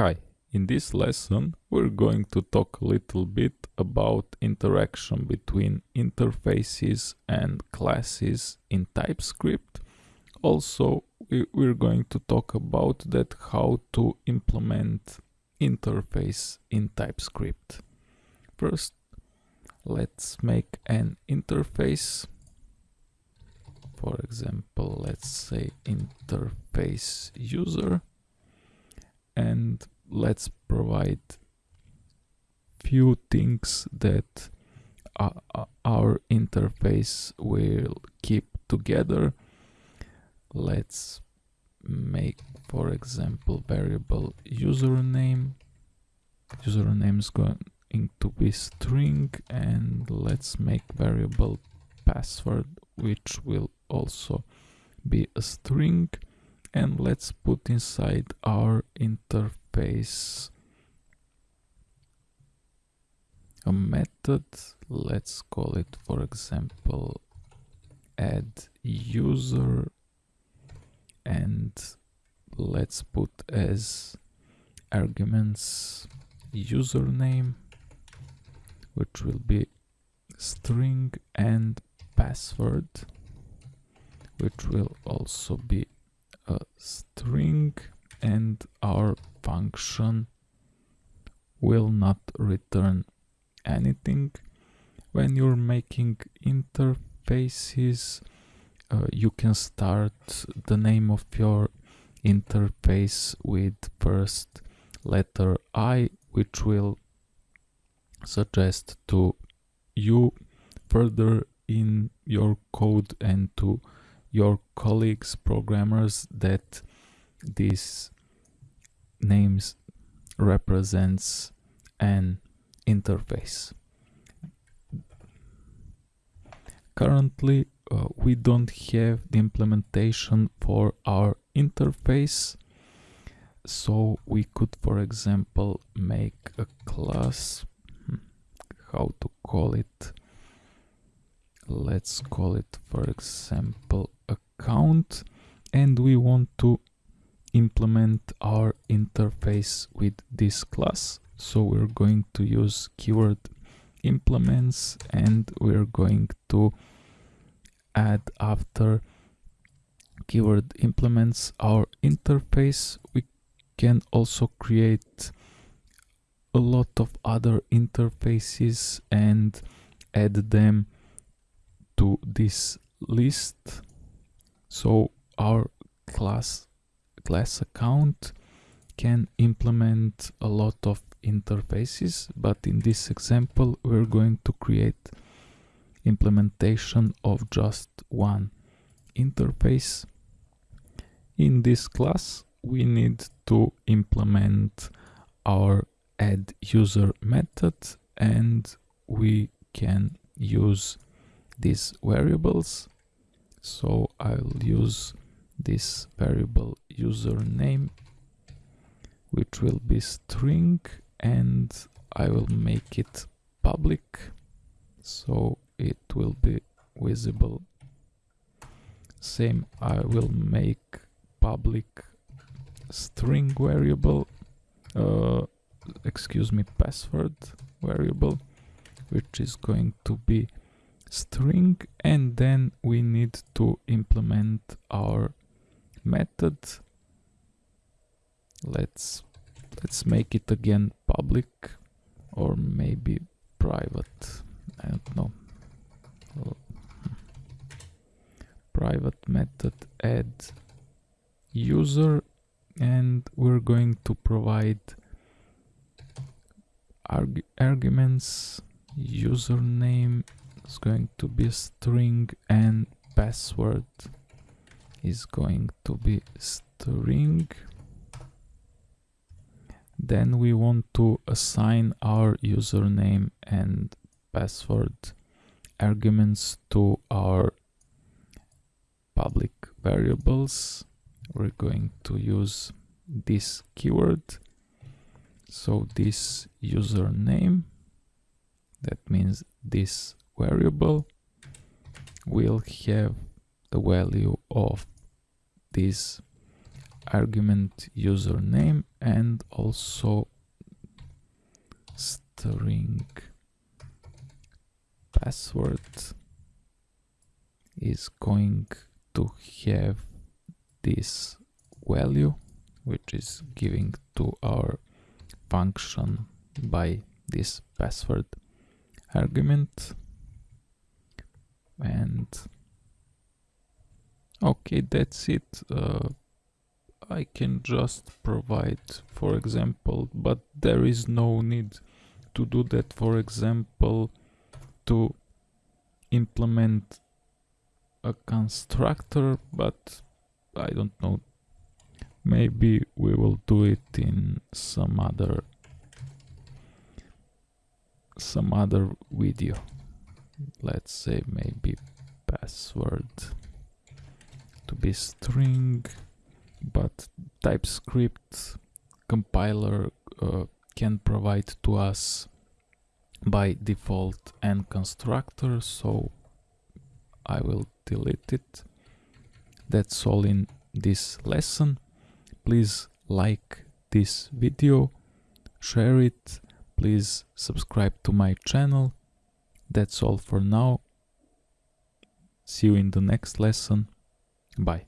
Hi, in this lesson we're going to talk a little bit about interaction between interfaces and classes in TypeScript. Also, we're going to talk about that how to implement interface in TypeScript. First, let's make an interface. For example, let's say interface user and let's provide few things that our interface will keep together. Let's make for example variable username. Username is going to be string and let's make variable password which will also be a string and let's put inside our interface. A method let's call it for example add user and let's put as arguments username which will be string and password which will also be a string and our function will not return anything. When you're making interfaces, uh, you can start the name of your interface with first letter I, which will suggest to you further in your code and to your colleagues programmers that these names represents an interface. Currently uh, we don't have the implementation for our interface so we could for example make a class hmm, how to call it let's call it for example account. And we want to implement our interface with this class. So we're going to use keyword implements and we're going to add after keyword implements our interface. We can also create a lot of other interfaces and add them to this list. So our class class account can implement a lot of interfaces but in this example we're going to create implementation of just one interface. In this class we need to implement our add user method and we can use these variables. So I'll use this variable username which will be string and I will make it public. So it will be visible. Same I will make public string variable uh, excuse me password variable which is going to be string and then we need to implement our method. Let's let's make it again public or maybe private. I don't know. Private method add user and we're going to provide arg arguments username is going to be string and password is going to be string. Then we want to assign our username and password arguments to our public variables. We're going to use this keyword. So this username that means this variable will have the value of this argument username and also string. Password is going to have this value which is giving to our function by this password argument and okay that's it. Uh, I can just provide for example but there is no need to do that for example to implement a constructor but I don't know. Maybe we will do it in some other some other video let's say maybe password to be string but TypeScript compiler uh, can provide to us by default and constructor so I will delete it. That's all in this lesson. Please like this video share it. Please subscribe to my channel that's all for now. See you in the next lesson. Bye